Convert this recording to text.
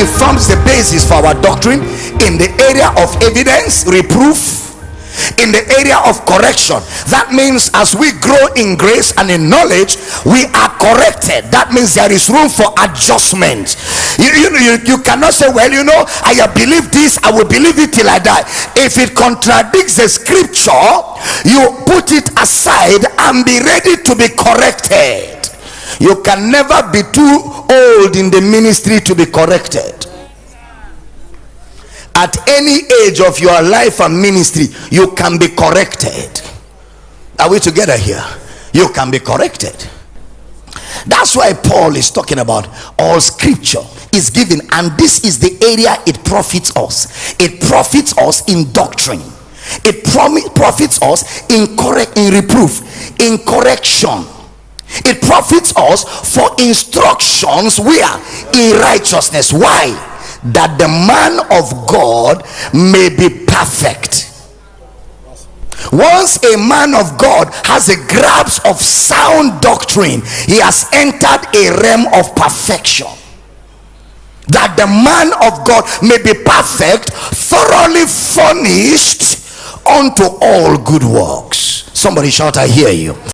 it forms the basis for our doctrine in the area of evidence reproof in the area of correction. That means as we grow in grace and in knowledge we are corrected. That means there is room for adjustment. You, you, you, you cannot say well you know i have believed this i will believe it till i die. If it contradicts the scripture you put it aside and be ready to be corrected you can never be too old in the ministry to be corrected. At any age of your life and ministry you can be corrected. Are we together here? You can be corrected. That's why paul is talking about all scripture is given and this is the area it profits us. It profits us in doctrine. It profits us in correct in reproof in correction it profits us for instructions where? In righteousness. Why? That the man of god may be perfect. Once a man of god has a grasp of sound doctrine he has entered a realm of perfection. That the man of god may be perfect thoroughly furnished unto all good works. Somebody shout i hear you